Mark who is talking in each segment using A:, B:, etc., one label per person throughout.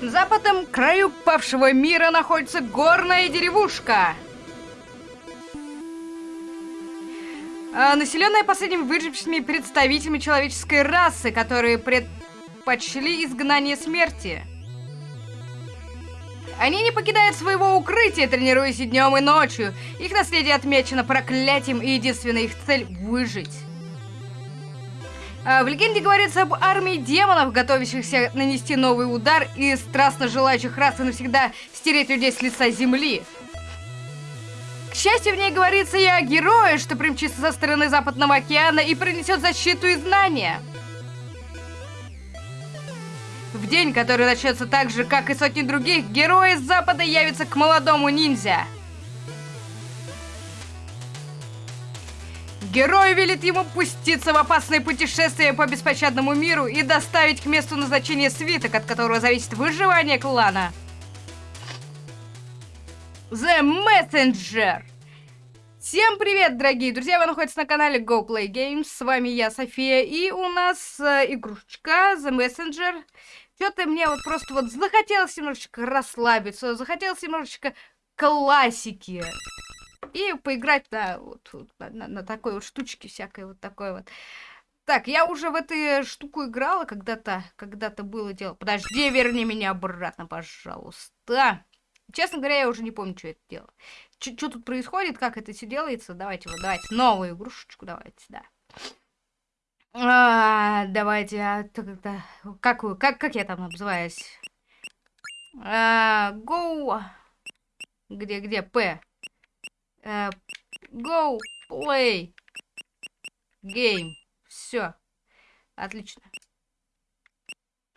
A: На западном краю павшего мира находится горная деревушка. А, населенная последними выжившими представителями человеческой расы, которые предпочли изгнание смерти. Они не покидают своего укрытия, тренируясь и днем, и ночью. Их наследие отмечено проклятием, и единственная их цель — выжить. А, в легенде говорится об армии демонов, готовящихся нанести новый удар и страстно желающих раз и навсегда стереть людей с лица земли. К счастью, в ней говорится и о герое, что примчится со стороны Западного океана и принесет защиту и знания. В день, который начнется так же, как и сотни других, герои с Запада явятся к молодому ниндзя. Герой велит ему пуститься в опасное путешествие по беспощадному миру и доставить к месту назначения свиток, от которого зависит выживание клана. The Messenger. Всем привет, дорогие друзья! Вы находитесь на канале Go Play Games. С вами я, София, и у нас э, игрушечка The Messenger. Что-то мне вот просто вот захотелось немножечко расслабиться, захотелось немножечко классики и поиграть на, вот, на, на такой вот штучке всякой вот такой вот. Так, я уже в эту штуку играла когда-то, когда-то было дело. Подожди, верни меня обратно, пожалуйста. Честно говоря, я уже не помню, что это дело. Что тут происходит, как это все делается. Давайте вот, давайте новую игрушечку, давайте, да. А, давайте, а, тогда, как, как, как я там называюсь? А, go, где, где, П? Uh, go play game. Все. Отлично.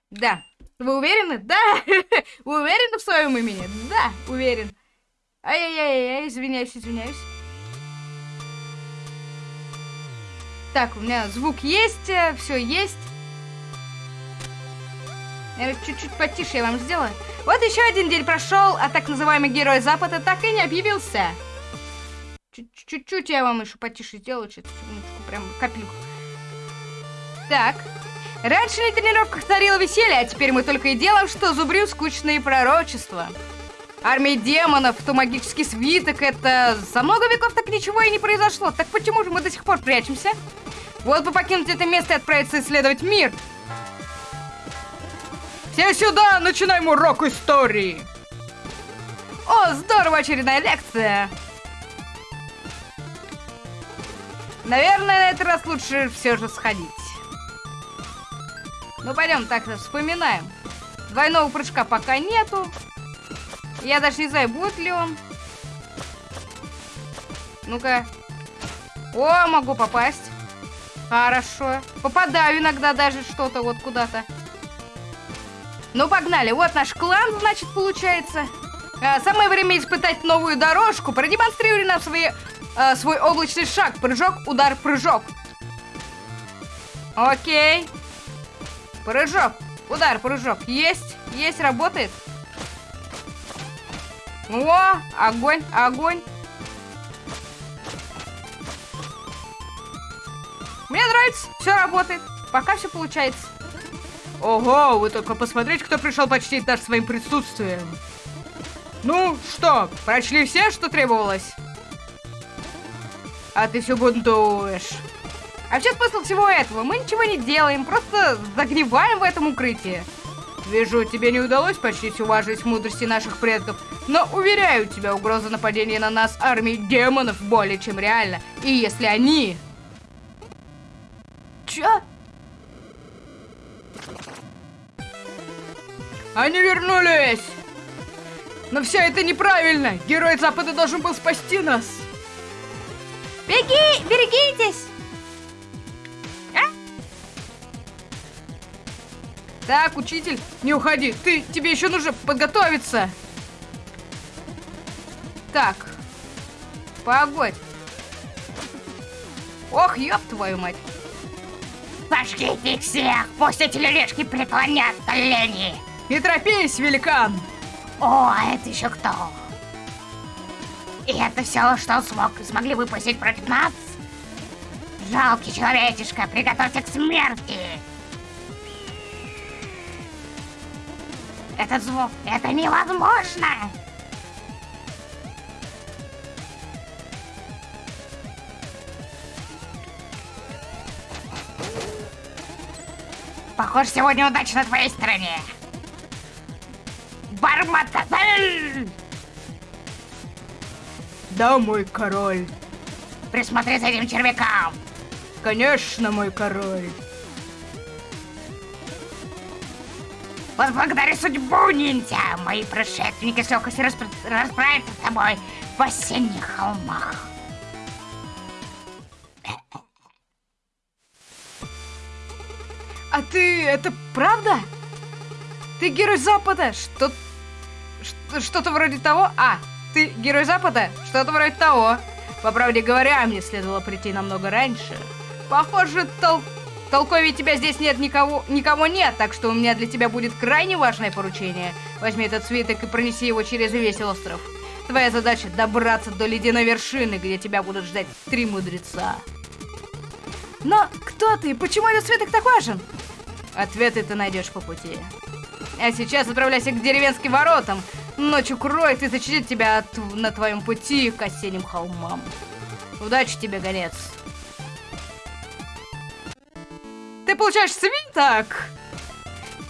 A: Да. Вы уверены? Да. Вы уверены в своем имени? Да, уверен. Ай-яй-яй, извиняюсь, извиняюсь. Так, у меня звук есть, э, все есть. Чуть-чуть потише я вам сделаю. Вот еще один день прошел, а так называемый герой Запада так и не объявился. Чуть-чуть я вам еще потише сделаю, секундочку, прям капельку. Так. Раньше на тренировках царило веселье, а теперь мы только и делаем, что зубрим скучные пророчества. Армия демонов, то магический свиток, это... За много веков так ничего и не произошло. Так почему же мы до сих пор прячемся? Вот бы покинуть это место и отправиться исследовать мир. Все сюда, начинаем урок истории. О, здорово, очередная лекция. Наверное, на этот раз лучше все же сходить. Ну, пойдем, так вспоминаем. Двойного прыжка пока нету. Я даже не знаю, будет ли он. Ну-ка. О, могу попасть. Хорошо. Попадаю иногда даже что-то вот куда-то. Ну, погнали. Вот наш клан, значит, получается. А, самое время испытать новую дорожку. Продемонстрируй нам свои э, свой облачный шаг. Прыжок, удар, прыжок. Окей. Прыжок, удар, прыжок. Есть, есть, работает. О, огонь, огонь. Мне нравится, все работает. Пока все получается. Ого, вы только посмотрите, кто пришел почтить нас своим присутствием. Ну, что, прочли все, что требовалось? А ты все бунтуешь. А чем смысл всего этого? Мы ничего не делаем, просто загниваем в этом укрытии. Вижу, тебе не удалось почти уважить мудрости наших предков, но уверяю тебя, угроза нападения на нас армии демонов более чем реальна. И если они... Чё? Они вернулись! Но все это неправильно! Герой Запада должен был спасти нас!
B: Беги! Берегитесь!
A: А? Так, учитель, не уходи. Ты, тебе еще нужно подготовиться. Так. Погодь. Ох, ёб твою мать.
B: Пошли их всех! Пусть эти лелешки преклонят колени!
A: Не торопись, великан!
B: О, это еще кто? И это все, что смог, смогли выпустить против нас? Жалкий человечишка, приготовься к смерти! Этот звук, это невозможно! Похоже, сегодня удача на твоей стороне. Барматазель!
A: Да, мой король.
B: Присмотри за этим червяком.
A: Конечно, мой король.
B: Возблагодари судьбу, ниндзя! Мои предшественники с легкостью распро... расправятся с тобой в осенних холмах.
A: А ты, это правда? Ты герой Запада? Что... Что-то вроде того? А, ты герой Запада? Что-то вроде того. По правде говоря, мне следовало прийти намного раньше. Похоже, тол толковее тебя здесь нет никого, никого нет, так что у меня для тебя будет крайне важное поручение. Возьми этот свиток и пронеси его через весь остров. Твоя задача добраться до ледяной вершины, где тебя будут ждать три мудреца. Но кто ты? Почему этот свиток так важен? Ответы ты найдешь по пути. А сейчас отправляйся к деревенским воротам. Ночь укроет и защитит тебя от, на твоем пути к осенним холмам. Удачи тебе, гонец. Ты получаешь свиток!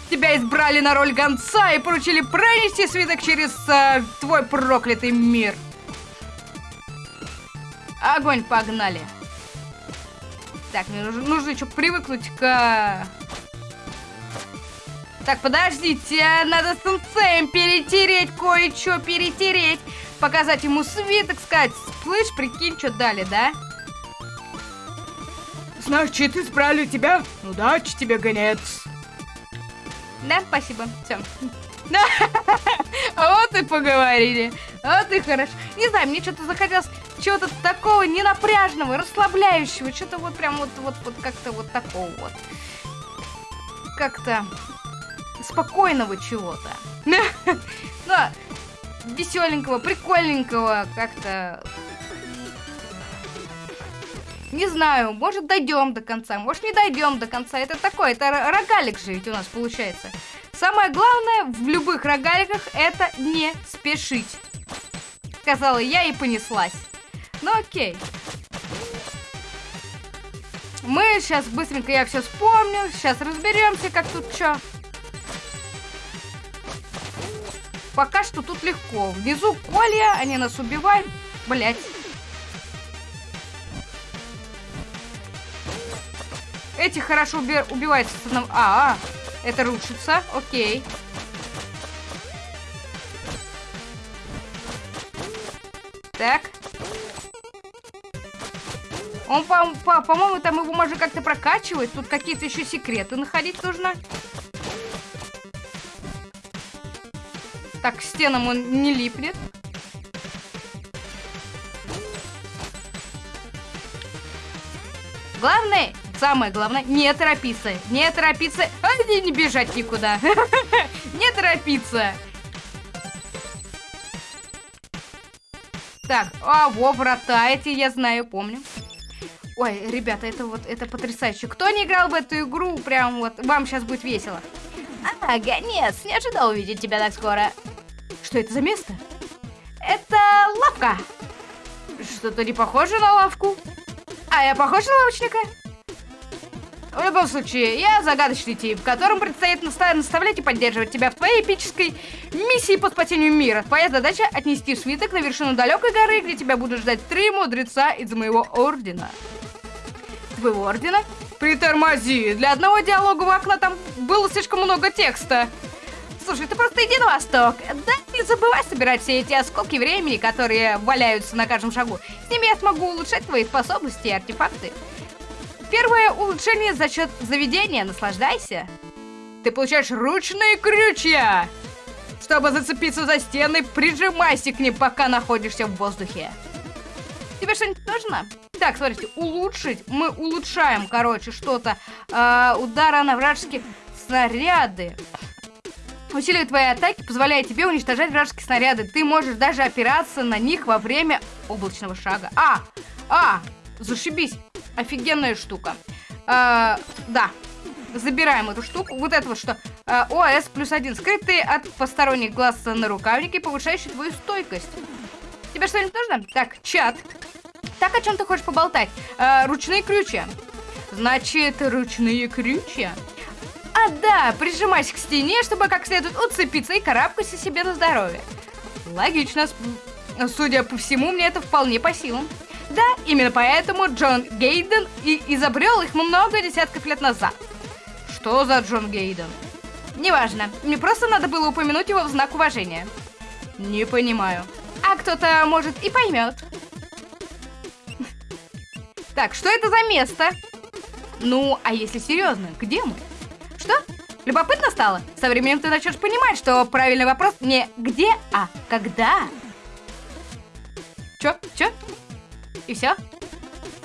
A: Тебя избрали на роль гонца и поручили пронести свиток через э, твой проклятый мир. Огонь, погнали. Так, мне нужно, нужно еще привыкнуть к... Так, подождите, надо с сенсеем перетереть кое-что, перетереть. Показать ему свиток, сказать, слышь, прикинь, что дали, да? Значит, избрали тебя? Удачи тебе, гонец. Да, спасибо, все. Вот и поговорили. Вот и хорошо. Не знаю, мне что-то захотелось чего-то такого ненапряжного, расслабляющего. Что-то вот прям вот, вот, вот как-то вот такого вот. Как-то спокойного чего-то. Ну, веселенького, прикольненького, как-то... Не знаю, может дойдем до конца, может не дойдем до конца. Это такое, это рогалик же ведь у нас получается. Самое главное в любых рогаликах это не спешить. Сказала я и понеслась. Ну окей. Мы сейчас быстренько я все вспомню. Сейчас разберемся, как тут что. Пока что тут легко. Внизу колья, они нас убивают. Блять. Эти хорошо уби убиваются. А, а, это рушится. Окей. Так. Он, по-моему, по по там его можно как-то прокачивать. Тут какие-то еще секреты находить нужно. Так, к стенам он не липнет. Главное, самое главное, не торопиться. Не торопиться. А не, не бежать никуда. Не торопиться. Так, а, во, врата эти я знаю, помню. Ой, ребята, это вот, это потрясающе. Кто не играл в эту игру, прям вот, вам сейчас будет весело. А, гонец, не ожидал увидеть тебя так скоро. Что это за место? Это лавка. Что-то не похоже на лавку. А я похож на лавочника? В любом случае, я загадочный тип, которым предстоит наставлять и поддерживать тебя в твоей эпической миссии по спасению мира. Твоя задача отнести свиток на вершину далекой горы, где тебя будут ждать три мудреца из моего ордена. Твоего ордена? Притормози, для одного диалогового окна там было слишком много текста. Слушай, ты просто иди на восток. Да не забывай собирать все эти осколки времени, которые валяются на каждом шагу. С ними я смогу улучшать твои способности и артефакты. Первое улучшение за счет заведения. Наслаждайся. Ты получаешь ручные крючья. Чтобы зацепиться за стены, прижимайся к ним, пока находишься в воздухе. Тебе что-нибудь нужно? Так, смотрите, улучшить. Мы улучшаем, короче, что-то. Э, удара на вражеские снаряды. Усиливает твои атаки, позволяет тебе уничтожать вражеские снаряды. Ты можешь даже опираться на них во время облачного шага. А! А! Зашибись! Офигенная штука. А, да. забираем эту штуку. Вот это вот что? А, ОС плюс один. Скрытый от посторонних глаз на рукавнике, повышающий твою стойкость. Тебе что-нибудь нужно? Так, чат. Так, о чем ты хочешь поболтать? А, ручные крючья. Значит, ручные крючья. А да, прижимайся к стене, чтобы как следует уцепиться и карабкайся себе на здоровье. Логично. Судя по всему, мне это вполне по силам. Да, именно поэтому Джон Гейден и изобрел их много десятков лет назад. Что за Джон Гейден? Неважно, мне просто надо было упомянуть его в знак уважения. Не понимаю. А кто-то, может, и поймет. Так, что это за место? Ну, а если серьезно, где мы? Что? Любопытно стало? Со временем ты начнешь понимать, что правильный вопрос не где, а когда. Чё? Чё? И все?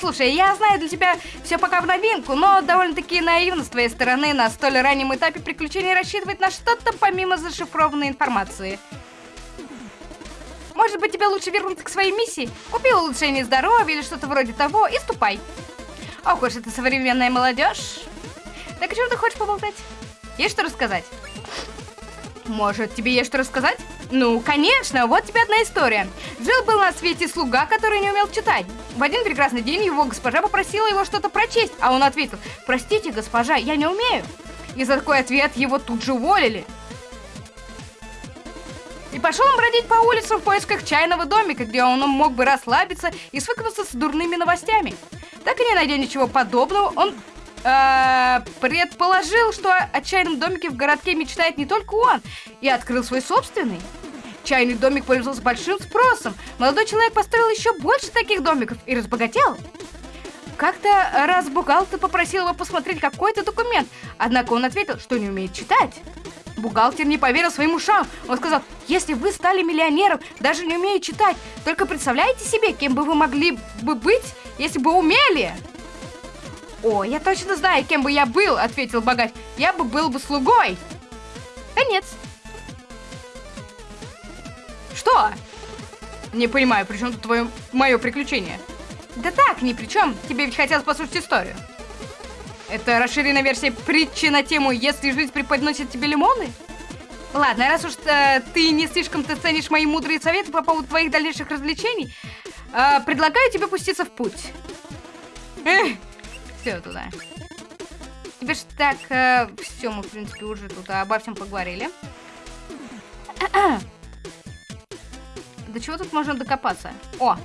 A: Слушай, я знаю для тебя все пока в новинку, но довольно-таки наивно с твоей стороны на столь раннем этапе приключений рассчитывать на что-то помимо зашифрованной информации. Может быть, тебе лучше вернуться к своей миссии? Купи улучшение здоровья или что-то вроде того и ступай. Ох уж это современная молодежь. Так о чем ты хочешь поболтать? Есть что рассказать? Может, тебе есть что рассказать? Ну, конечно, вот тебе одна история. Жил был на свете слуга, который не умел читать. В один прекрасный день его госпожа попросила его что-то прочесть, а он ответил, простите, госпожа, я не умею. И за такой ответ его тут же уволили. И пошел он бродить по улицам в поисках чайного домика, где он мог бы расслабиться и свыкнуться с дурными новостями. Так и не найдя ничего подобного, он э, предположил, что о чайном домике в городке мечтает не только он, и открыл свой собственный. Чайный домик пользовался большим спросом. Молодой человек построил еще больше таких домиков и разбогател. Как-то раз бухгалтер попросил его посмотреть какой-то документ, однако он ответил, что не умеет читать. Бухгалтер не поверил своим ушам. Он сказал, если вы стали миллионером, даже не умея читать, только представляете себе, кем бы вы могли бы быть, если бы умели? «О, я точно знаю, кем бы я был», — ответил богач. «Я бы был бы слугой». Конец. Что? Не понимаю, при чем тут твое мое приключение? Да так, ни при чем. Тебе ведь хотелось послушать историю. Это расширенная версия притчи на тему «Если жизнь преподносит тебе лимоны»? Ладно, раз уж э, ты не слишком-то ценишь мои мудрые советы по поводу твоих дальнейших развлечений, э, предлагаю тебе пуститься в путь. Эх, все туда. Тебе ж так, э, все, мы, в принципе, уже тут обо всем поговорили. До чего тут можно докопаться? О,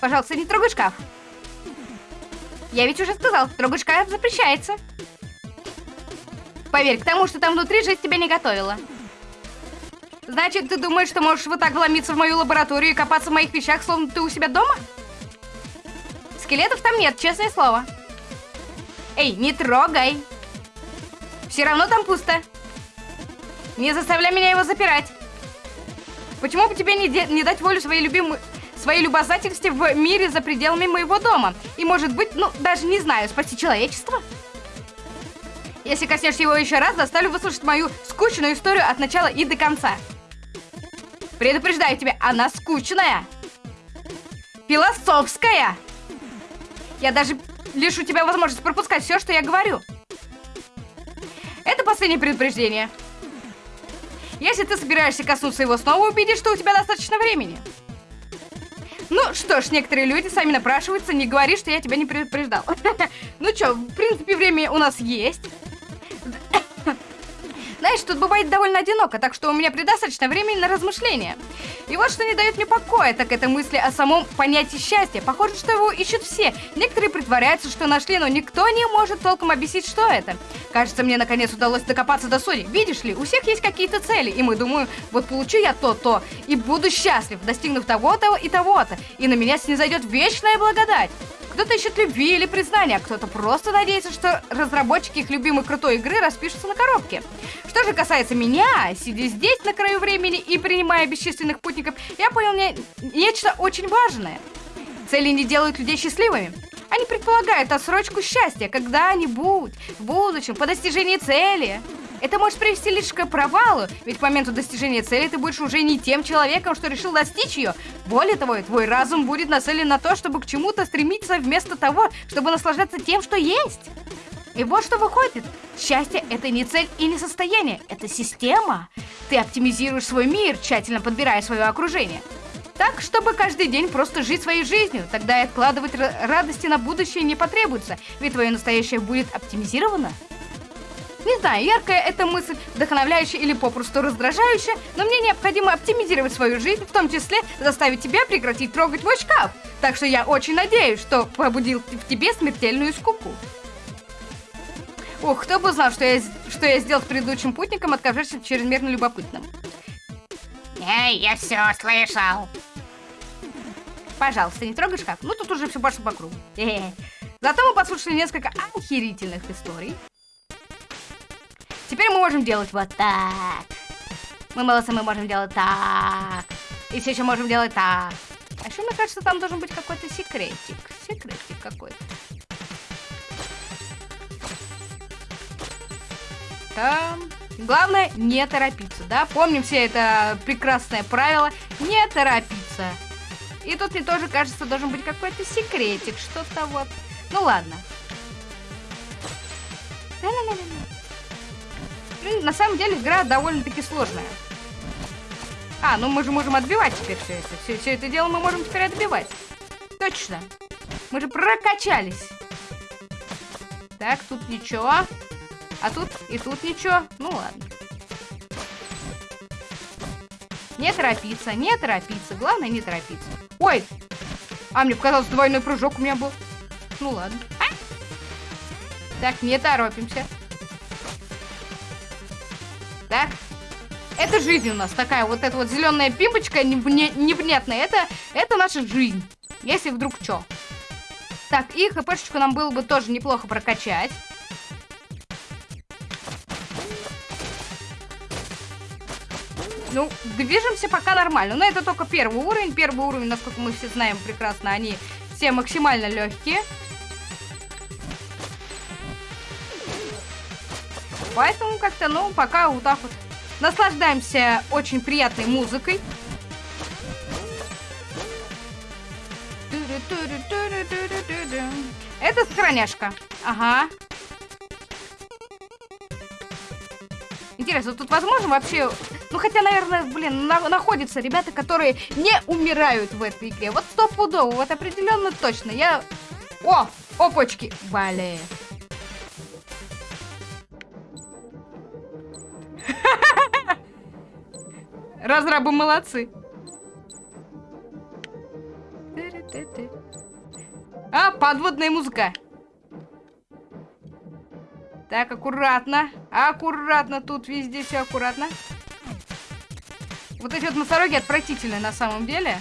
A: пожалуйста, не трогай шкаф. Я ведь уже сказал, трогать шкаф запрещается. Поверь, к тому, что там внутри жизнь тебя не готовила. Значит, ты думаешь, что можешь вот так вломиться в мою лабораторию и копаться в моих вещах, словно ты у себя дома? Скелетов там нет, честное слово. Эй, не трогай. Все равно там пусто. Не заставляй меня его запирать. Почему бы тебе не, не дать волю своей любимой... своей любознательности в мире за пределами моего дома? И может быть, ну, даже не знаю, спасти человечество? Если коснешься его еще раз, заставлю выслушать мою скучную историю от начала и до конца. Предупреждаю тебя, она скучная. Философская. Я даже лишу тебя возможность пропускать все, что я говорю. Это последнее предупреждение. Если ты собираешься коснуться его снова, убедись, что у тебя достаточно времени. Ну что ж, некоторые люди сами напрашиваются, не говори, что я тебя не предупреждал. Ну что, в принципе, время у нас есть. Знаешь, тут бывает довольно одиноко, так что у меня предостаточно времени на размышления. И вот что не дает мне покоя, так это мысли о самом понятии счастья. Похоже, что его ищут все. Некоторые притворяются, что нашли, но никто не может толком объяснить, что это. Кажется, мне наконец удалось докопаться до сути. Видишь ли, у всех есть какие-то цели, и мы думаем, вот получу я то-то, и буду счастлив, достигнув того-то и того-то, и на меня снизойдет вечная благодать. Кто-то ищет любви или признания, а кто-то просто надеется, что разработчики их любимой крутой игры распишутся на коробке. Что же касается меня, сидя здесь на краю времени и принимая бесчисленных путников, я понял не... нечто очень важное. Цели не делают людей счастливыми. Они предполагают отсрочку счастья когда-нибудь, в будущем, по достижении цели. Это может привести лишь к провалу, ведь к моменту достижения цели ты будешь уже не тем человеком, что решил достичь ее. Более того, твой разум будет нацелен на то, чтобы к чему-то стремиться вместо того, чтобы наслаждаться тем, что есть. И вот что выходит. Счастье — это не цель и не состояние, это система. Ты оптимизируешь свой мир, тщательно подбирая свое окружение. Так, чтобы каждый день просто жить своей жизнью. Тогда и откладывать радости на будущее не потребуется, ведь твое настоящее будет оптимизировано. Не знаю, яркая эта мысль, вдохновляющая или попросту раздражающая, но мне необходимо оптимизировать свою жизнь, в том числе заставить тебя прекратить трогать мой шкаф. Так что я очень надеюсь, что побудил в тебе смертельную скуку. Ух, кто бы знал, что я, что я сделал с предыдущим путником, отказавшись чрезмерно любопытным.
B: Эй, я все слышал.
A: Пожалуйста, не трогай шкаф. Ну, тут уже все пошло по кругу. Зато мы послушали несколько охерительных историй. Теперь мы можем делать вот так. Мы молодцы, мы можем делать так. И все еще можем делать так. А еще, мне кажется, там должен быть какой-то секретик. Секретик какой-то. Там. Главное, не торопиться, да? Помним все это прекрасное правило. Не торопиться. И тут мне тоже кажется, должен быть какой-то секретик. Что-то вот. Ну ладно. Ла-ла-ла-ла на самом деле игра довольно-таки сложная. А, ну мы же можем отбивать теперь все это. Все, все это дело мы можем теперь отбивать. Точно. Мы же прокачались. Так, тут ничего. А тут и тут ничего. Ну ладно. Не торопиться, не торопиться. Главное не торопиться. Ой! А, мне показалось, двойной прыжок у меня был. Ну ладно. А? Так, не торопимся да? Это жизнь у нас такая, вот эта вот зеленая пимпочка непонятная, это, это наша жизнь. Если вдруг что. Так, и хпшечку нам было бы тоже неплохо прокачать. Ну, движемся пока нормально. Но это только первый уровень. Первый уровень, насколько мы все знаем прекрасно, они все максимально легкие. Поэтому как-то, ну, пока вот так вот наслаждаемся очень приятной музыкой. Это сохраняшка. Ага. Интересно, тут возможно вообще... Ну, хотя, наверное, блин, на находятся ребята, которые не умирают в этой игре. Вот стопудово, вот определенно точно. Я... О, опочки. Блин. Разрабы молодцы. А, подводная музыка. Так, аккуратно. Аккуратно. Тут везде все аккуратно. Вот эти вот носороги отвратительные на самом деле.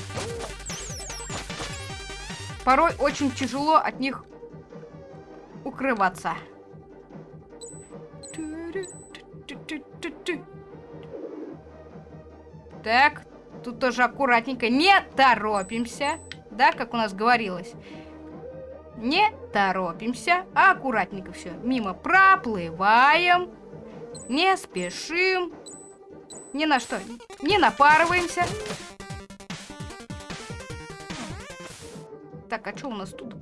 A: Порой очень тяжело от них укрываться. Так, тут тоже аккуратненько. Не торопимся. Да, как у нас говорилось. Не торопимся, а аккуратненько все. Мимо проплываем. Не спешим. Ни на что не напарываемся. Так, а что у нас тут?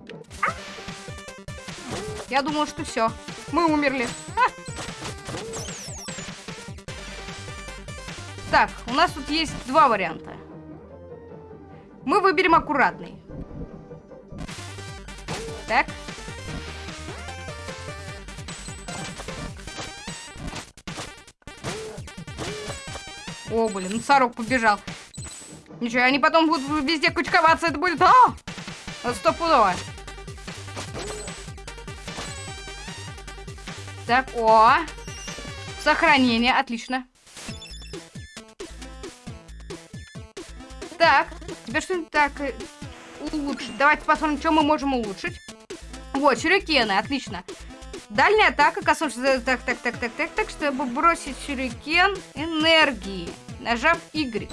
A: Я думала, что все. Мы умерли. А! Так, у нас тут есть два варианта. Мы выберем аккуратный. Так. О, блин, носорог побежал. Ничего, они потом будут везде кучковаться, это будет... А! Стопудово. Так, о. Сохранение, отлично. Так, тебе что-нибудь так э, улучшить? Давайте посмотрим, что мы можем улучшить. Вот, сюрикены, отлично. Дальняя атака коснувшись... Так, так, так, так, так, так, чтобы бросить сюрикен энергии, нажав Y.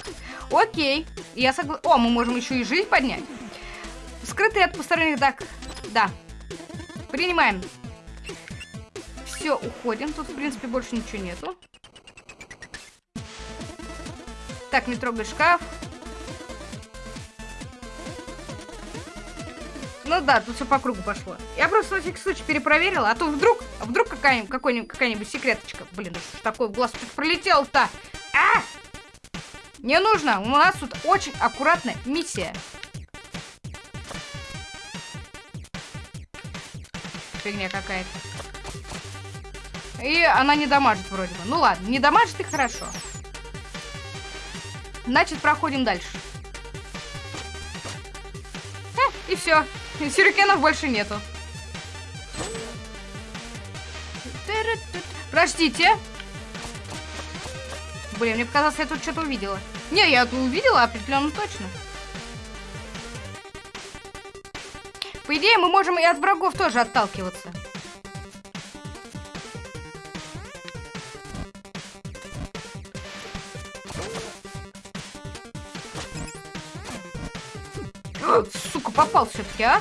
A: Окей, я согласен. О, мы можем еще и жизнь поднять. Скрытые от посторонних, так, да. Принимаем. Все, уходим. Тут, в принципе, больше ничего нету. Так, не трогай шкаф. Ну да, тут все по кругу пошло. Я просто на всякий случай перепроверила, а то вдруг, а вдруг какая-нибудь какой-нибудь какая-нибудь секреточка. Блин, такое в глаз пролетел-то? А! Не нужно, у нас тут очень аккуратная миссия. Фигня какая-то. И она не дамажит вроде бы. Ну ладно, не дамажит и хорошо. Значит, проходим дальше. Э, и все. Сюрикенов больше нету. Простите. Блин, мне показалось, я тут что-то увидела. Не, я увидела определенно точно. По идее, мы можем и от врагов тоже отталкиваться. Попал все-таки, а?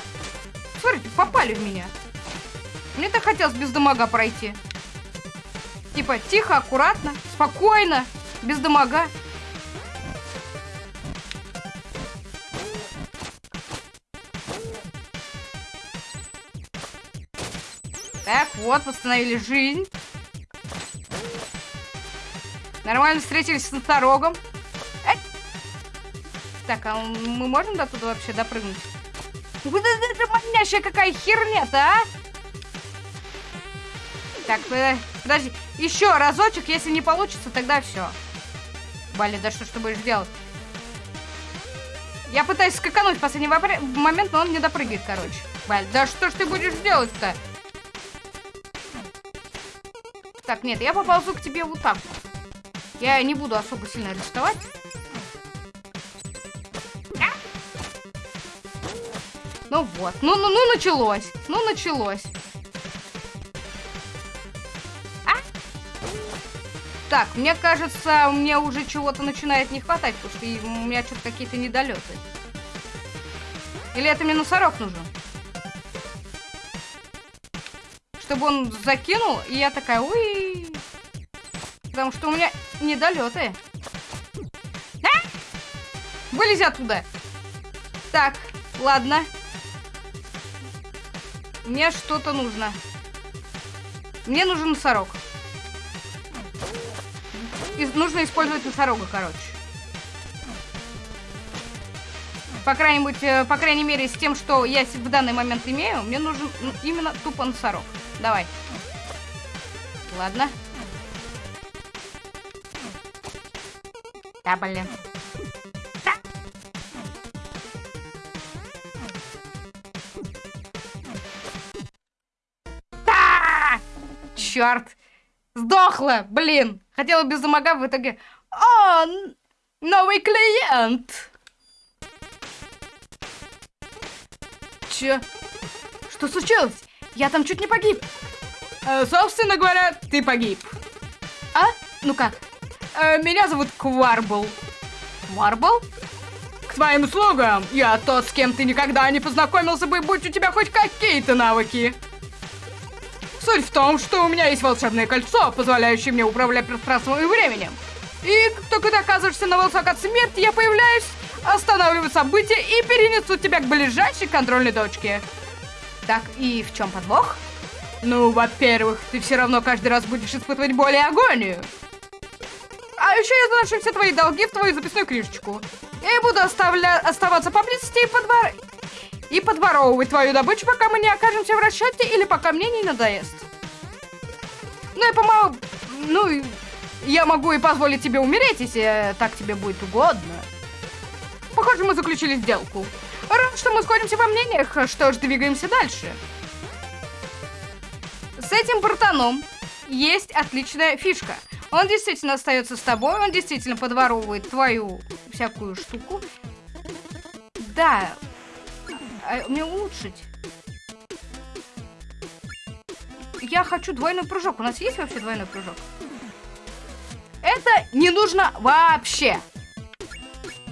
A: Смотрите, попали в меня. Мне так хотелось без дамага пройти. Типа, тихо, аккуратно, спокойно, без дамага. Так, вот, восстановили жизнь. Нормально встретились с носорогом. Так, а мы можем до туда вообще допрыгнуть? Вот это манящая какая херня-то, а? Так, подожди. Еще разочек, если не получится, тогда все. Бали, да что ж ты будешь делать? Я пытаюсь скакануть в последний момент, но он не допрыгивает, короче. Баль, да что ж ты будешь делать-то? Так, нет, я поползу к тебе вот так. Я не буду особо сильно рисковать. Ну вот. Ну, ну, ну, началось. Ну, началось. А? Так, мне кажется, мне уже чего-то начинает не хватать, потому что у меня что-то какие-то недолеты. Или это мне носорог нужен? Чтобы он закинул, и я такая, уи. Потому что у меня недолеты. А? Вылези оттуда. Так, ладно. Мне что-то нужно. Мне нужен носорог. И нужно использовать носорога, короче. По крайней, э, по крайней мере, с тем, что я в данный момент имею, мне нужен именно тупо носорог. Давай. Ладно. Да, блин. Черт. Сдохла, блин. Хотела без замага, в итоге... О, новый клиент. Че? Что случилось? Я там чуть не погиб. Э, собственно говоря, ты погиб. А? Ну как? Э, меня зовут Кварбл. Кварбл? К твоим услугам. Я тот, с кем ты никогда не познакомился бы, будь у тебя хоть какие-то навыки. Суть в том, что у меня есть волшебное кольцо, позволяющее мне управлять пространством и временем. И как только ты оказываешься на волосок от смерти, я появляюсь, останавливаю события и перенесу тебя к ближайшей контрольной точке. Так, и в чем подвох? Ну, во-первых, ты все равно каждый раз будешь испытывать боль и агонию. А еще я заношу все твои долги в твою записную книжечку. И буду оставля... оставаться поблизости и подвор и подворовывать твою добычу, пока мы не окажемся в расчете или пока мне не надоест. Ну и помогу... Ну, я могу и позволить тебе умереть, если так тебе будет угодно. Похоже, мы заключили сделку. Рад, что мы сходимся во мнениях, что ж, двигаемся дальше. С этим братаном есть отличная фишка. Он действительно остается с тобой, он действительно подворовывает твою всякую штуку. Да, а мне улучшить. Я хочу двойной прыжок. У нас есть вообще двойной прыжок? Это не нужно вообще.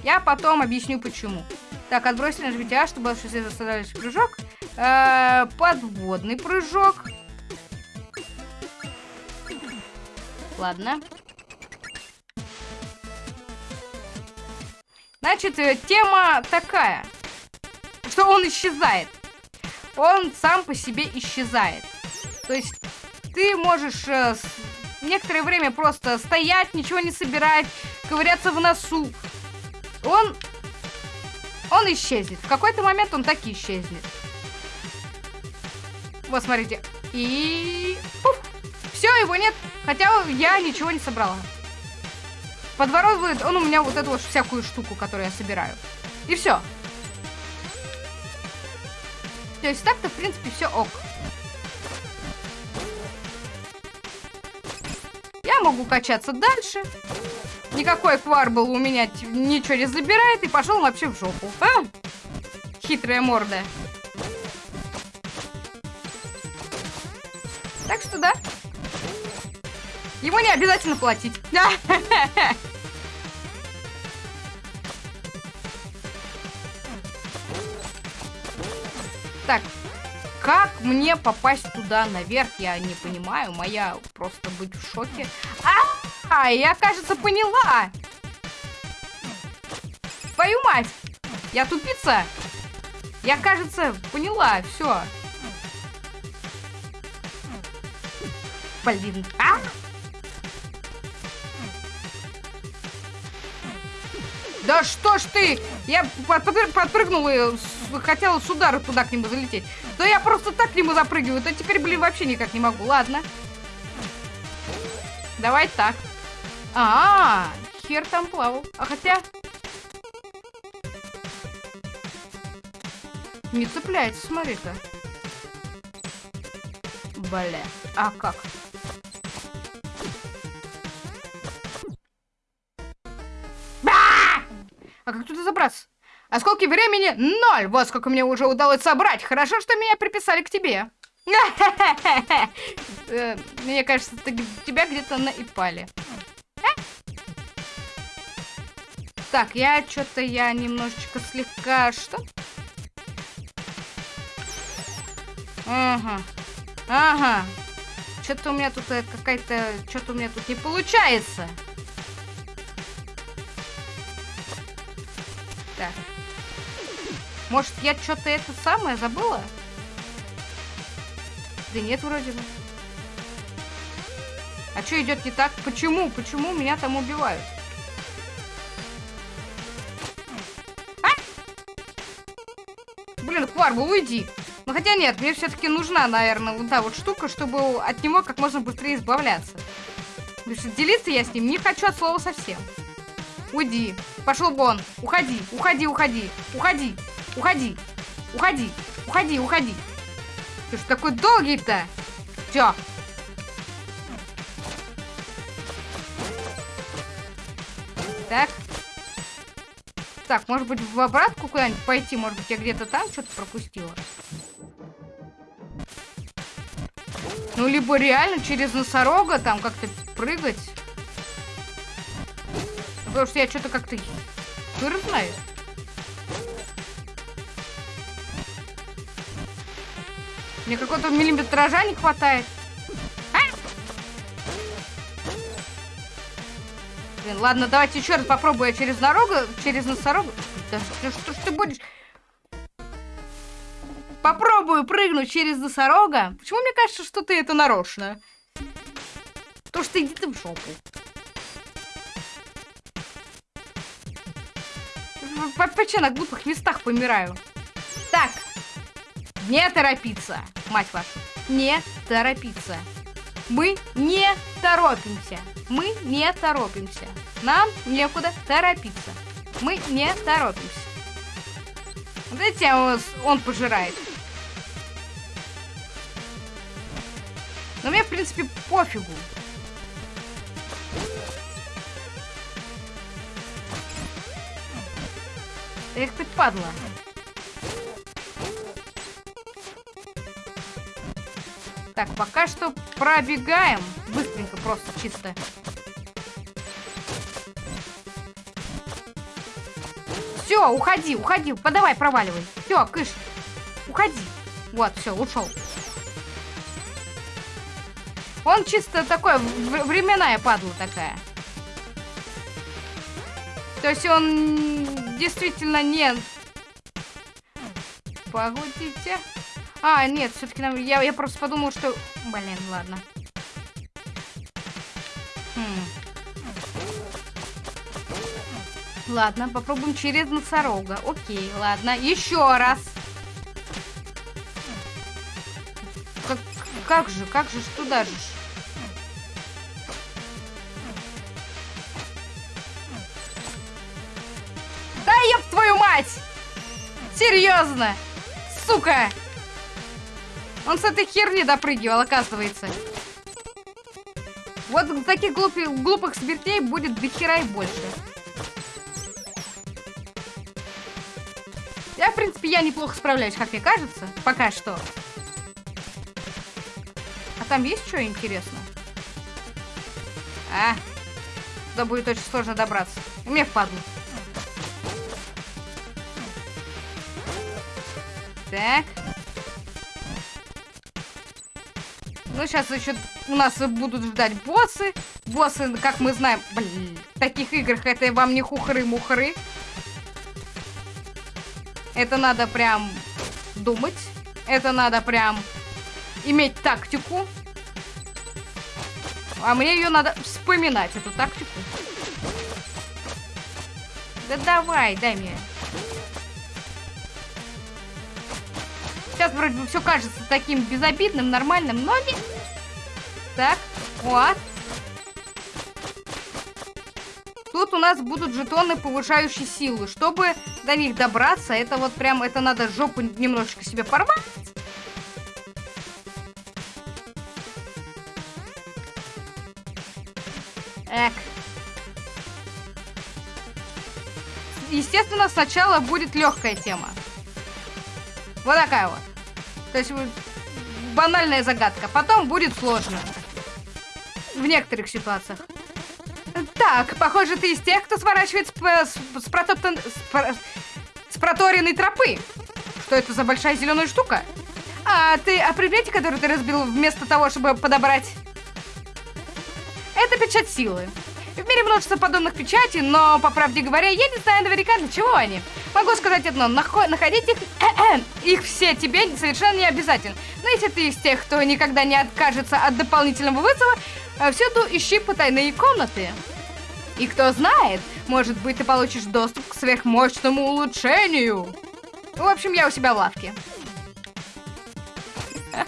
A: Я потом объясню почему. Так, отбросили нажмите А, чтобы остановить прыжок. Э -э, подводный прыжок. Ладно. Значит, э, тема такая что он исчезает. он сам по себе исчезает. То есть ты можешь э, некоторое время просто стоять, ничего не собирать, ковыряться в носу. Он... Он исчезнет. В какой-то момент он так и исчезнет. Вот, смотрите. И... Все, его нет. Хотя я ничего не собрала. Подворовывает он у меня вот эту вот всякую штуку, которую я собираю. И все. То есть так-то, в принципе, все ок. Я могу качаться дальше. Никакой кварбл у меня ничего не забирает и пошел вообще в жопу. А? Хитрая морда. Так что да. Ему не обязательно платить. Так, как мне попасть туда наверх, я не понимаю. Моя просто быть в шоке. А, я, кажется, поняла. Твою мать! Я тупица! Я, кажется, поняла, все. Блин. А! Да что ж ты! Я подпрыгнула и хотела с удара туда к нему залететь. Да я просто так к нему запрыгиваю. Да теперь, блин, вообще никак не могу. Ладно. Давай так. А, -а, -а хер там плавал. А хотя... Не цепляется, смотри-ка. Бля. А как? Как туда забраться? А сколько времени? Ноль! Вот сколько мне уже удалось собрать. Хорошо, что меня приписали к тебе. Э, мне кажется, тебя где-то наипали. Так, я что-то я немножечко слегка... Что? Ага. Ага. Что-то у меня тут э, какая-то... Что-то у меня тут не получается. Так. Может, я что-то это самое забыла? Да нет, вроде бы. А что идет не так? Почему? Почему меня там убивают? А? Блин, Кварбл, уйди. Ну хотя нет, мне все-таки нужна, наверное, вот та вот штука, чтобы от него как можно быстрее избавляться. Потому что делиться я с ним не хочу от слова совсем. Уйди. Пошел вон. Уходи, уходи, уходи, уходи, уходи, уходи, уходи, уходи. Ты что такой долгий-то? Все. Так. Так, может быть, в обратку куда-нибудь пойти? Может быть, я где-то там что-то пропустила? Ну, либо реально через носорога там как-то прыгать. Потому что я что-то как-то... Знает. Мне какого-то миллиметража не хватает. А? Блин, ладно, давайте еще раз попробую я через дорогу, через носорогу. Да что, что ж ты будешь? Попробую прыгнуть через носорога. Почему мне кажется, что ты это нарочно? То, что иди ты в жопу. Почему на глупых местах помираю? Так. Не торопиться, мать вашу. Не торопиться. Мы не торопимся. Мы не торопимся. Нам некуда торопиться. Мы не торопимся. Вот эти он пожирает. Но мне, в принципе, пофигу. Эх ты, падла. Так, пока что пробегаем. Быстренько, просто, чисто. Все, уходи, уходи. Подавай, проваливай. Все, кыш. Уходи. Вот, все, ушел. Он чисто такой, временная падла такая. То есть он действительно не... Погодите. А, нет, все-таки нам... Я, я просто подумал, что... Блин, ладно. Хм. Ладно, попробуем через носорога. Окей, ладно. Еще раз. Как, как же, как же, туда же? Мать! Серьезно! Сука! Он с этой херни допрыгивал, оказывается. Вот таких глупых, глупых смертей будет до хера и больше. Я, в принципе, я неплохо справляюсь, как мне кажется. Пока что. А там есть что интересно? А, туда будет очень сложно добраться. Мне впадло. Так. Ну, сейчас еще у нас будут ждать боссы. Боссы, как мы знаем, блин, в таких играх это вам не хухры-мухры. Это надо прям думать. Это надо прям иметь тактику. А мне ее надо вспоминать, эту тактику. Да давай, дай мне. Сейчас вроде бы все кажется таким безобидным, нормальным, но не... Так, вот. Тут у нас будут жетоны, повышающие силу. Чтобы до них добраться, это вот прям, это надо жопу немножечко себе порвать. Эк. Естественно, сначала будет легкая тема. Вот такая вот. То есть банальная загадка. Потом будет сложно. В некоторых ситуациях. Так, похоже, ты из тех, кто сворачивает с, с, с, протоптан, с, с проторенной тропы. Что это за большая зеленая штука? А ты о предмете, который ты разбил вместо того, чтобы подобрать? Это печать силы. В мире множество подобных печатей, но, по правде говоря, я не знаю наверняка, для чего они. Могу сказать одно, находить их, их все тебе совершенно не обязательно. Но если ты из тех, кто никогда не откажется от дополнительного вызова, э, всюду ищи потайные комнаты. И кто знает, может быть, ты получишь доступ к сверхмощному улучшению. В общем, я у себя в лавке.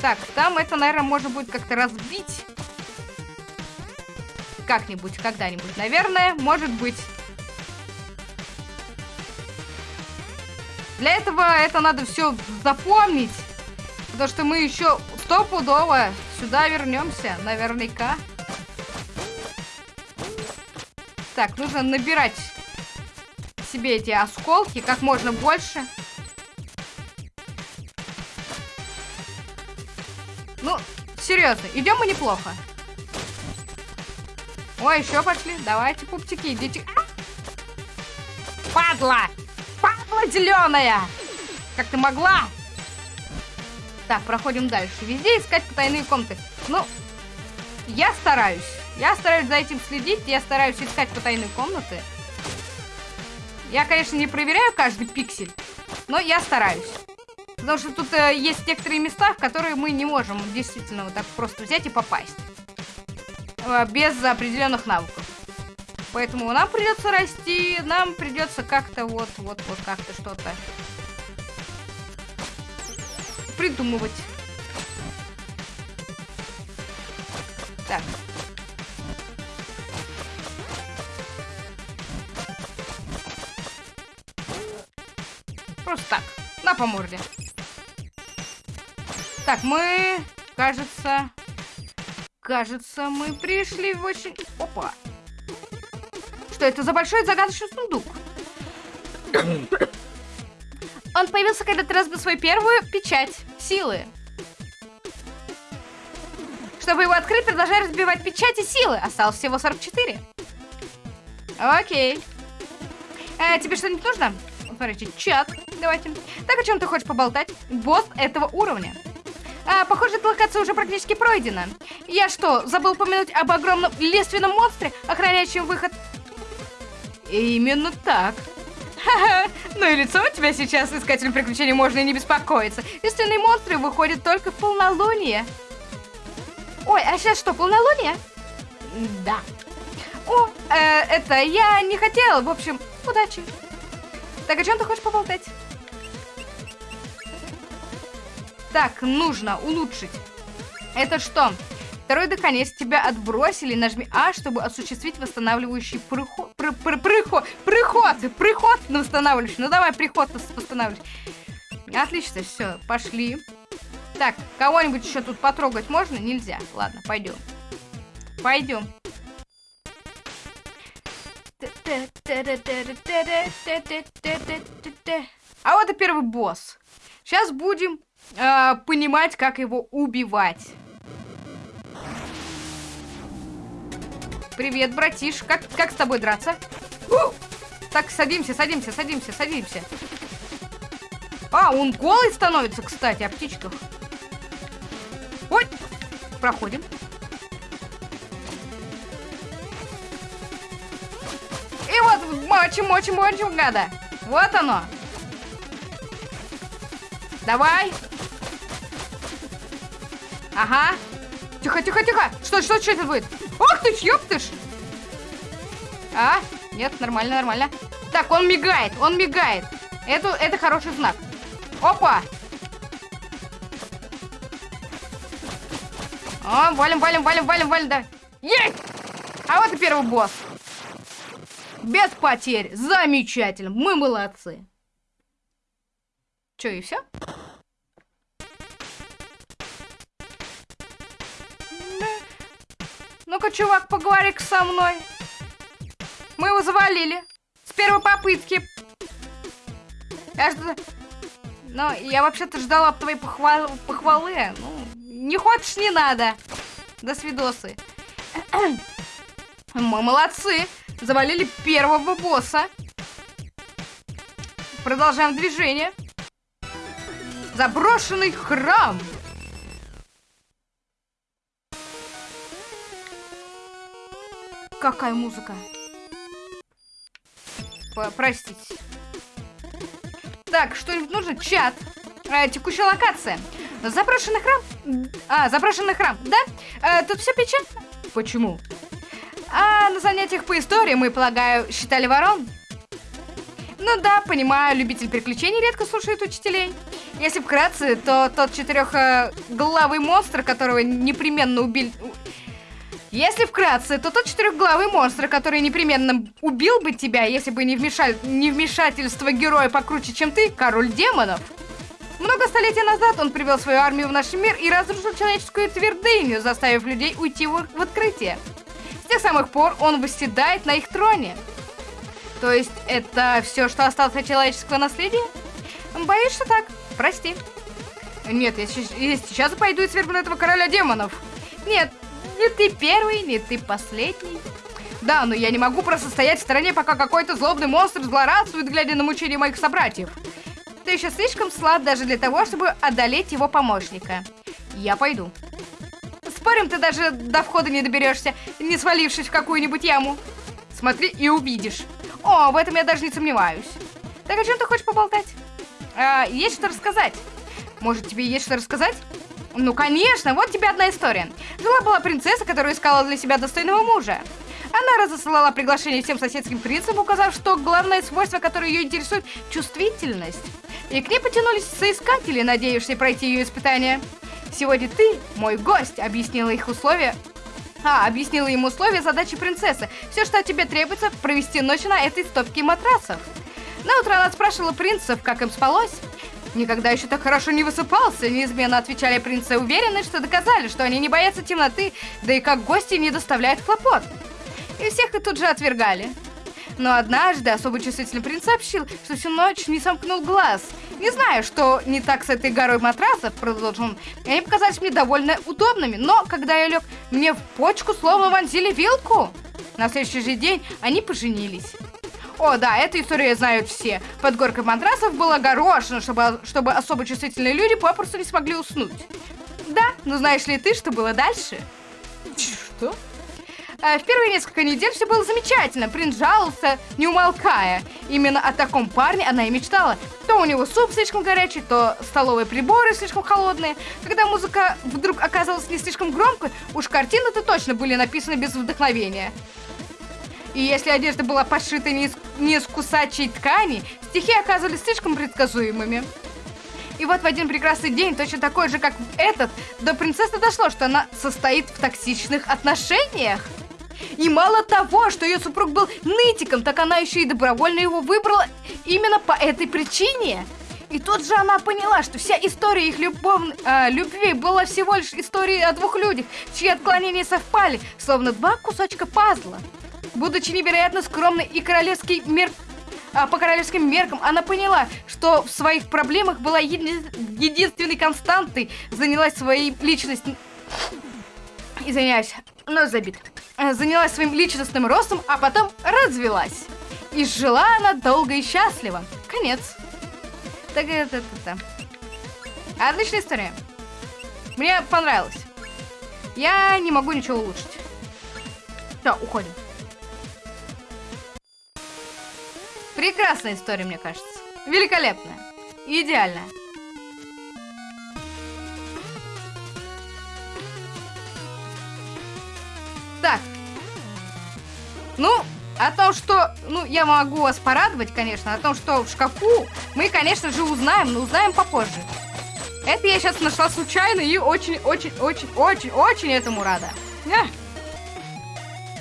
A: Так, там это, наверное, можно будет как-то разбить как-нибудь, когда-нибудь, наверное, может быть. Для этого это надо все запомнить, потому что мы еще стопудово сюда вернемся, наверняка. Так, нужно набирать себе эти осколки как можно больше. Ну, серьезно, идем мы неплохо. Ой, еще пошли. Давайте, пупчики, идите. Падла! Падла зеленая! Как ты могла? Так, проходим дальше. Везде искать потайные комнаты. Ну, я стараюсь. Я стараюсь за этим следить. Я стараюсь искать потайные комнаты. Я, конечно, не проверяю каждый пиксель, но я стараюсь. Потому что тут э, есть некоторые места, в которые мы не можем действительно вот так просто взять и попасть. Э, без определенных навыков. Поэтому нам придется расти, нам придется как-то вот, вот, вот как-то что-то придумывать. Так. Просто так. На по морде. Так, мы, кажется, Кажется, мы пришли в очень... Опа! Что это за большой загадочный сундук? Он появился, когда ты разбил свою первую печать силы. Чтобы его открыть, продолжай разбивать печати силы. Осталось всего 44. Окей. Э, тебе что-нибудь нужно? Смотрите, чат. Давайте. Так, о чем ты хочешь поболтать? Босс этого уровня. А, похоже, эта локация уже практически пройдена. Я что, забыл упомянуть об огромном лиственном монстре, охраняющем выход? Именно так. Ну и лицо у тебя сейчас, искателем приключений, можно и не беспокоиться. Истинные монстры выходят только в полнолуние. Ой, а сейчас что, полнолуние? Да. О, э, это я не хотела. В общем, удачи. Так, о чем ты хочешь поболтать? Так, нужно улучшить. Это что? Второе дыхание. Если тебя отбросили, нажми А, чтобы осуществить восстанавливающий приход. Пр пр приход. Приход. Приход на восстанавливающий. Ну давай, приход восстанавливающий. Отлично, все, пошли. Так, кого-нибудь еще тут потрогать можно? Нельзя. Ладно, пойдем. Пойдем. А вот и первый босс. Сейчас будем э, понимать, как его убивать. Привет, братиш. Как, как с тобой драться? У! Так, садимся, садимся, садимся, садимся. А, он голый становится, кстати, о птичках. Ой! Проходим. И вот мочим, мочим, мочим, гада. Вот оно. Давай. Ага. Тихо, тихо, тихо. Что, что, что это будет? Ж, ёптыш! А, нет, нормально, нормально. Так, он мигает, он мигает. Это, это хороший знак. Опа! О, валим, валим, валим, валим, валим, да. Есть! А вот и первый босс. Без потерь. Замечательно. Мы молодцы. Че, и все? Ну-ка, чувак, поговори со мной. Мы его завалили. С первой попытки. Я жду... Ну, я вообще-то ждала твоей похвал... похвалы. Ну, не хочешь, не надо. До свидосы. Мы молодцы. Завалили первого босса. Продолжаем движение. Заброшенный храм. Какая музыка? Простите. Так, что-нибудь нужно? Чат. Э, текущая локация. Запрошенный храм? А, запрошенный храм, да? Э, тут все печально? Почему? А на занятиях по истории, мы, полагаю, считали ворон? Ну да, понимаю, любитель приключений редко слушает учителей. Если вкратце, то тот четырехглавый монстр, которого непременно убили... Если вкратце, то тот четырехглавый монстр, который непременно убил бы тебя, если бы не, вмешаль... не вмешательство героя покруче, чем ты, король демонов. Много столетий назад он привел свою армию в наш мир и разрушил человеческую твердыню, заставив людей уйти в, в открытие. С тех самых пор он восседает на их троне. То есть это все, что осталось от человеческого наследия? Боюсь, что так. Прости. Нет, я, я сейчас пойду и свергну этого короля демонов. Нет, не ты первый, не ты последний. Да, но я не могу просто стоять в стороне, пока какой-то злобный монстр злорадствует, глядя на мучения моих собратьев. Ты еще слишком слаб даже для того, чтобы одолеть его помощника. Я пойду. Спорим, ты даже до входа не доберешься, не свалившись в какую-нибудь яму. Смотри и увидишь. О, в этом я даже не сомневаюсь. Так о чем ты хочешь поболтать? А, есть что рассказать. Может, тебе есть что рассказать? Ну, конечно, вот тебе одна история. Жила-была принцесса, которая искала для себя достойного мужа. Она разослала приглашение всем соседским принцам, указав, что главное свойство, которое ее интересует, чувствительность. И к ней потянулись соискатели, надеявшиеся пройти ее испытание. Сегодня ты, мой гость, объяснила их условия. А, объяснила им условия задачи принцессы. Все, что от тебе требуется, провести ночь на этой стопке матрасов. На утро она спрашивала принцев, как им спалось. Никогда еще так хорошо не высыпался, неизменно отвечали принцы, уверены, что доказали, что они не боятся темноты, да и как гости не доставляют хлопот. И всех их тут же отвергали. Но однажды особо чувствительный принц сообщил, что всю ночь не сомкнул глаз. Не знаю, что не так с этой горой матрасов, продолжил он. Они показались мне довольно удобными, но когда я лег, мне в почку словно вонзили вилку. На следующий же день они поженились. О, да, эту историю знают все. Под горкой матрасов было горошина, чтобы, чтобы особо чувствительные люди попросту не смогли уснуть. Да, но знаешь ли ты, что было дальше? Что? э, в первые несколько недель все было замечательно. Принц жаловался, не умолкая. Именно о таком парне она и мечтала. То у него суп слишком горячий, то столовые приборы слишком холодные. Когда музыка вдруг оказалась не слишком громкой, уж картины-то точно были написаны без вдохновения. И если одежда была пошита не из, не из кусачей ткани, стихи оказывались слишком предсказуемыми. И вот в один прекрасный день, точно такой же, как этот, до принцессы дошло, что она состоит в токсичных отношениях. И мало того, что ее супруг был нытиком, так она еще и добровольно его выбрала именно по этой причине. И тут же она поняла, что вся история их любов... э, любви была всего лишь историей о двух людях, чьи отклонения совпали, словно два кусочка пазла. Будучи невероятно скромной и королевский мир а, по королевским меркам, она поняла, что в своих проблемах была еди единственной константой, занялась своей личностью... Извиняюсь, но забит. Э, занялась своим личностным ростом, а потом развелась. И жила она долго и счастливо. Конец. Так это, это, это. Отличная история. Мне понравилось. Я не могу ничего улучшить. Все, уходим. Прекрасная история, мне кажется. Великолепная. Идеальная. Так. Ну, о том, что... Ну, я могу вас порадовать, конечно. О том, что в шкафу мы, конечно же, узнаем, но узнаем попозже. Это я сейчас нашла случайно и очень-очень-очень-очень-очень этому рада.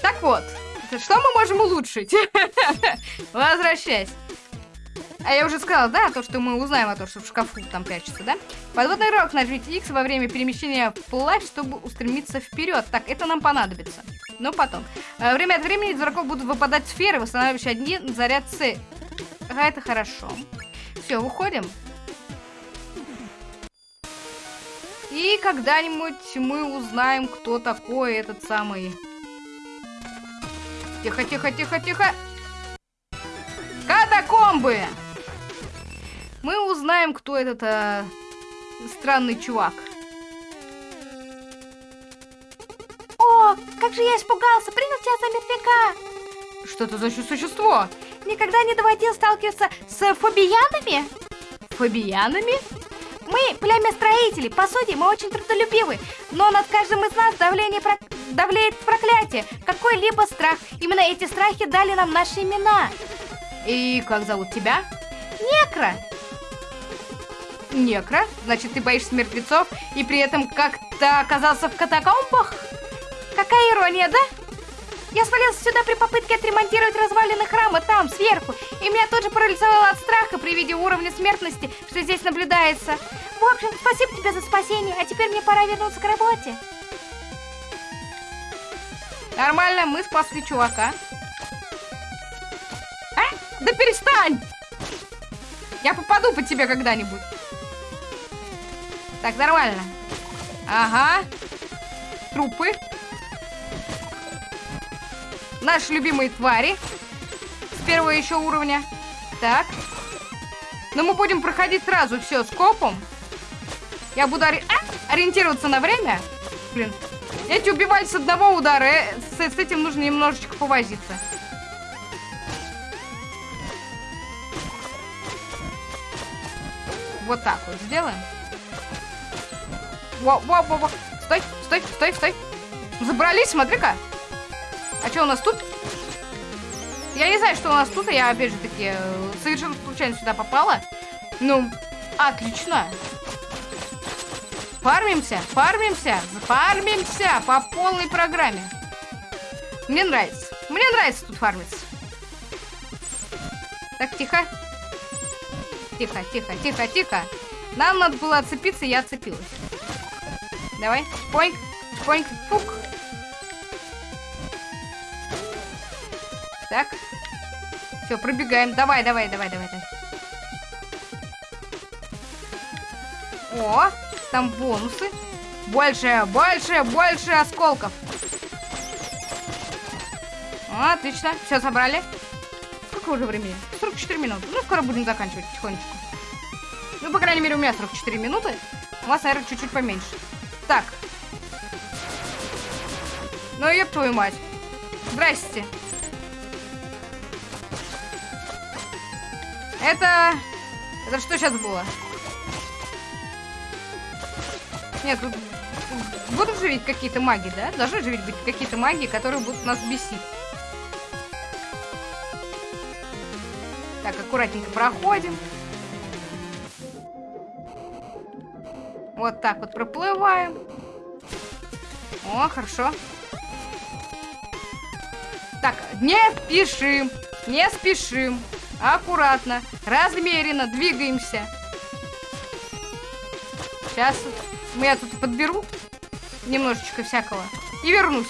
A: Так вот. Что мы можем улучшить? Возвращайся. А я уже сказала, да, то, что мы узнаем о том, что в шкафу там прячется, да? Подводный рог нажмите X во время перемещения вплавь, чтобы устремиться вперед. Так, это нам понадобится. Но потом. Э, время от времени из врагов будут выпадать сферы, восстанавливающие один заряд С. Ага, это хорошо. Все, выходим. И когда-нибудь мы узнаем, кто такой этот самый Тихо, тихо, тихо, тихо. Катакомбы! Мы узнаем, кто этот а, странный чувак.
B: О, как же я испугался! Принял тебя за мертвяка!
A: Что это за существо?
B: Никогда не доводил сталкиваться с фобиянами?
A: Фобиянами?
B: Мы племя строителей, по сути, мы очень трудолюбивы, но над каждым из нас давление про... давлеет проклятие, какой-либо страх. Именно эти страхи дали нам наши имена.
A: И как зовут тебя?
B: Некро.
A: Некро? Значит, ты боишься мертвецов и при этом как-то оказался в катакомбах?
B: Какая ирония, да? Я свалился сюда при попытке отремонтировать развалины храма там, сверху, и меня тут же парализовало от страха при виде уровня смертности, что здесь наблюдается. В общем, спасибо тебе за спасение, а теперь мне пора вернуться к работе.
A: Нормально, мы спасли чувака. А? Да перестань! Я попаду по тебе когда-нибудь. Так, нормально. Ага. Трупы. Наши любимые твари. С первого еще уровня. Так. Но мы будем проходить сразу все с копом. Я буду ори а? ориентироваться на время. Блин. Эти убивали с одного удара. Э, с, с этим нужно немножечко повозиться. Вот так вот сделаем. Во, во, во, во. Стой, стой, стой, стой. Забрались, смотри-ка. А что у нас тут? Я не знаю, что у нас тут. Я, опять же таки, совершенно случайно сюда попала. Ну, отлично. Фармимся, фармимся, фармимся по полной программе. Мне нравится. Мне нравится тут фармиться. Так, тихо. Тихо, тихо, тихо, тихо. Нам надо было отцепиться, я отцепилась. Давай. Поинг, поинг, фук. Так. Все, пробегаем. Давай, давай, давай, давай, давай. О, там бонусы. Больше, больше, больше осколков. Отлично. Все, собрали. Сколько уже времени? 44 минуты. Ну, скоро будем заканчивать потихонечку. Ну, по крайней мере, у меня 44 минуты. У вас, наверное, чуть-чуть поменьше. Так. Ну, еб твою мать. Здрасте. Это... Это что сейчас было? Нет, тут будут же ведь какие-то маги, да? Должны же ведь быть какие-то маги, которые будут нас бесить. Так, аккуратненько проходим. Вот так вот проплываем. О, хорошо. Так, не спешим, не спешим. Аккуратно, размеренно двигаемся. Сейчас я тут подберу немножечко всякого и вернусь.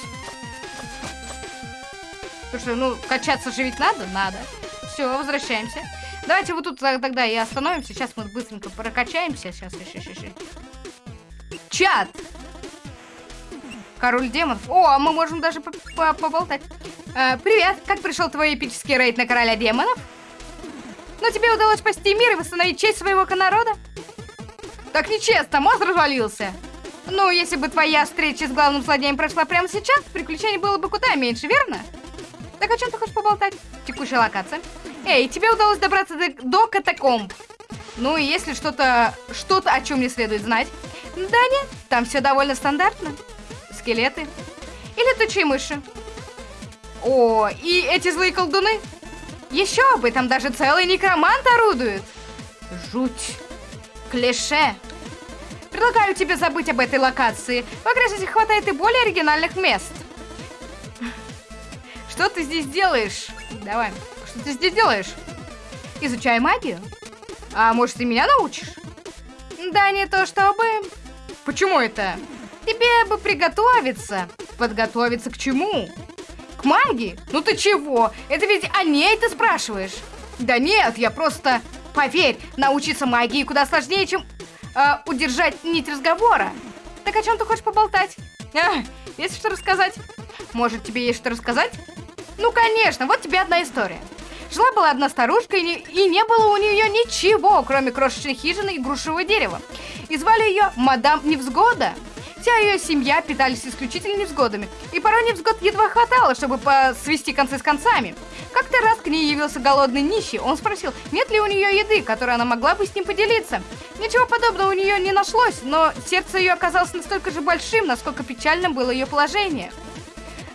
A: Потому что, ну, качаться же ведь надо? Надо. Все, возвращаемся. Давайте вот тут тогда и остановимся. Сейчас мы быстренько прокачаемся. Сейчас, еще, еще, еще. Чат! Король демонов. О, а мы можем даже поболтать. Э, привет, как пришел твой эпический рейд на короля демонов? Но тебе удалось спасти мир и восстановить честь своего народа? Так нечестно, мост развалился. Ну, если бы твоя встреча с главным злодеем прошла прямо сейчас, приключений было бы куда меньше, верно? Так о чем ты хочешь поболтать? Текущая локация. Эй, тебе удалось добраться до, до катакомб. Ну и если что-то, что-то, о чем мне следует знать. Да нет, там все довольно стандартно. Скелеты. И летучие мыши. О, и эти злые колдуны. Еще бы, там даже целый некромант орудует. Жуть. Клише. Предлагаю тебе забыть об этой локации. В игре хватает и более оригинальных мест. Что ты здесь делаешь? Давай. Что ты здесь делаешь? Изучаю магию. А может, ты меня научишь? Да не то чтобы... Почему это? Тебе бы приготовиться. Подготовиться к чему? К магии? Ну ты чего? Это ведь о ней ты спрашиваешь. Да нет, я просто... Поверь, научиться магии куда сложнее, чем э, удержать нить разговора. Так о чем ты хочешь поболтать? А, есть что рассказать? Может, тебе есть что рассказать? Ну, конечно, вот тебе одна история. Жила-была одна старушка, и не, и не было у нее ничего, кроме крошечной хижины и грушевого дерева. И звали ее Мадам Невзгода. Вся ее семья питались исключительно невзгодами, и порой невзгод едва хватало, чтобы свести концы с концами. Как-то раз к ней явился голодный нищий, он спросил, нет ли у нее еды, которой она могла бы с ним поделиться. Ничего подобного у нее не нашлось, но сердце ее оказалось настолько же большим, насколько печальным было ее положение.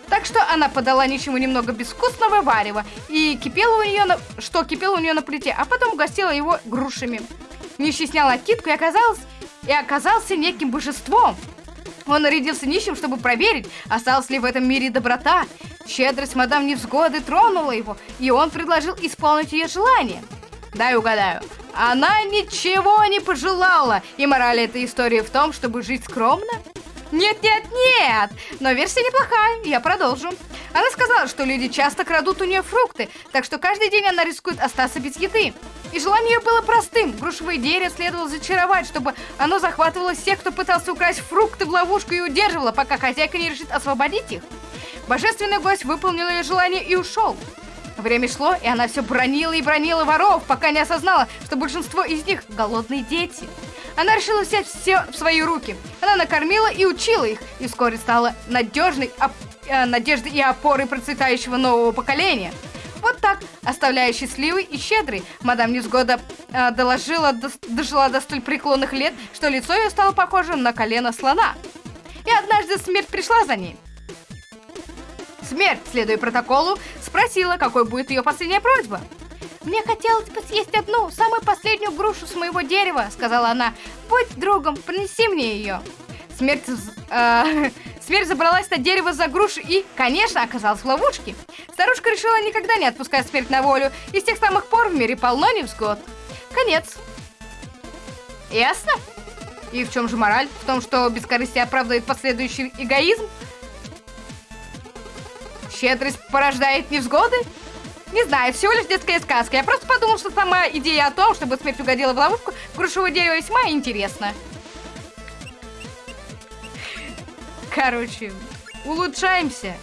A: Так что она подала ничему немного безвкусного варева, и кипело у нее на... что кипело у нее на плите, а потом угостила его грушами. Нищий снял накидку и оказался, и оказался неким божеством. Он нарядился нищим, чтобы проверить, осталась ли в этом мире доброта. Щедрость мадам Невзгоды тронула его, и он предложил исполнить ее желание. Дай угадаю, она ничего не пожелала, и мораль этой истории в том, чтобы жить скромно? Нет, нет, нет! Но версия неплохая, я продолжу. Она сказала, что люди часто крадут у нее фрукты, так что каждый день она рискует остаться без еды. И желание ее было простым. Грушевое дерево следовало зачаровать, чтобы оно захватывало всех, кто пытался украсть фрукты в ловушку и удерживало, пока хозяйка не решит освободить их. Божественный гость выполнил ее желание и ушел. Время шло, и она все бронила и бронила воров, пока не осознала, что большинство из них голодные дети. Она решила взять все в свои руки. Она накормила и учила их, и вскоре стала надежной оп э, надеждой и опорой процветающего нового поколения. Вот так, оставляя счастливый и щедрый, мадам Низгода э, доложила, до, дожила до столь преклонных лет, что лицо ее стало похожим на колено слона. И однажды смерть пришла за ней. Смерть, следуя протоколу, спросила, какой будет ее последняя просьба. «Мне хотелось бы съесть одну, самую последнюю грушу с моего дерева», — сказала она. «Будь другом, принеси мне ее». Смерть, э, смерть забралась на дерево за грушу и, конечно, оказалась в ловушке. Старушка решила никогда не отпускать смерть на волю, и с тех самых пор в мире полно невзгод. Конец. Ясно? И в чем же мораль? В том, что бескорыстие оправдывает последующий эгоизм? Щедрость порождает невзгоды? Не знаю, всего лишь детская сказка. Я просто подумал, что сама идея о том, чтобы смерть угодила в ловушку грушевого дерева весьма интересна. Короче, улучшаемся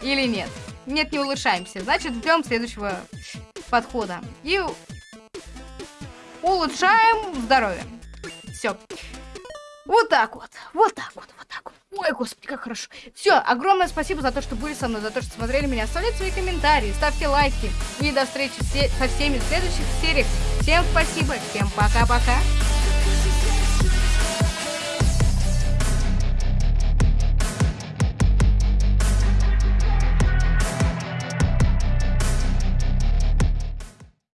A: или нет? Нет, не улучшаемся. Значит, ждем следующего подхода. И улучшаем здоровье. Все. Вот так вот. Вот так вот. Вот так вот. Ой, господи, как хорошо. Все, огромное спасибо за то, что были со мной, за то, что смотрели меня. Оставляйте свои комментарии, ставьте лайки. И до встречи со всеми в следующих сериях. Всем спасибо, всем пока-пока.